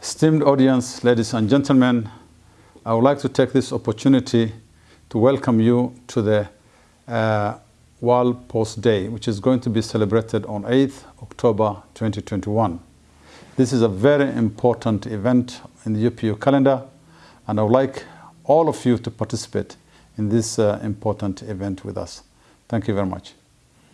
Esteemed audience, ladies and gentlemen, I would like to take this opportunity to welcome you to the uh, World Post Day, which is going to be celebrated on 8th October 2021. This is a very important event in the UPU calendar, and I would like all of you to participate in this uh, important event with us. Thank you very much.